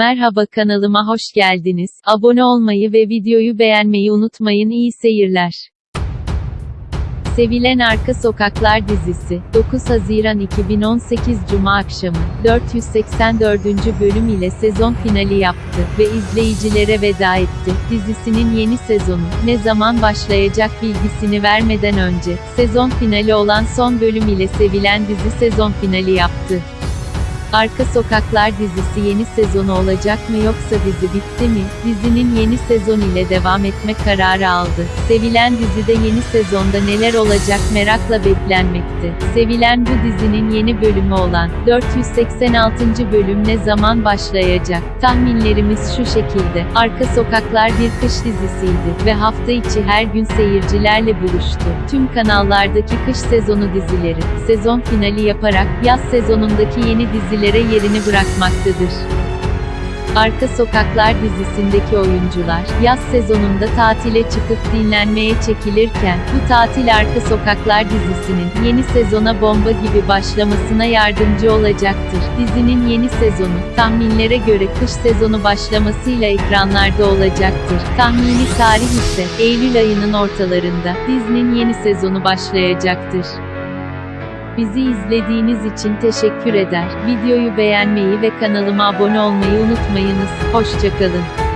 Merhaba kanalıma hoş geldiniz. Abone olmayı ve videoyu beğenmeyi unutmayın. İyi seyirler. Sevilen Arka Sokaklar dizisi, 9 Haziran 2018 Cuma akşamı, 484. bölüm ile sezon finali yaptı ve izleyicilere veda etti. Dizisinin yeni sezonu, ne zaman başlayacak bilgisini vermeden önce, sezon finali olan son bölüm ile sevilen dizi sezon finali yaptı. Arka Sokaklar dizisi yeni sezonu olacak mı yoksa dizi bitti mi? Dizinin yeni sezon ile devam etme kararı aldı. Sevilen dizide yeni sezonda neler olacak merakla beklenmekte. Sevilen bu dizinin yeni bölümü olan 486. bölüm ne zaman başlayacak? Tahminlerimiz şu şekilde. Arka Sokaklar bir kış dizisiydi ve hafta içi her gün seyircilerle buluştu. Tüm kanallardaki kış sezonu dizileri sezon finali yaparak yaz sezonundaki yeni dizileri dizilere yerini bırakmaktadır. Arka Sokaklar dizisindeki oyuncular, yaz sezonunda tatile çıkıp dinlenmeye çekilirken, bu tatil Arka Sokaklar dizisinin, yeni sezona bomba gibi başlamasına yardımcı olacaktır. Dizinin yeni sezonu, tahminlere göre kış sezonu başlamasıyla ekranlarda olacaktır. Tahmini tarih ise, Eylül ayının ortalarında, dizinin yeni sezonu başlayacaktır. Bizi izlediğiniz için teşekkür eder. Videoyu beğenmeyi ve kanalıma abone olmayı unutmayınız. Hoşçakalın.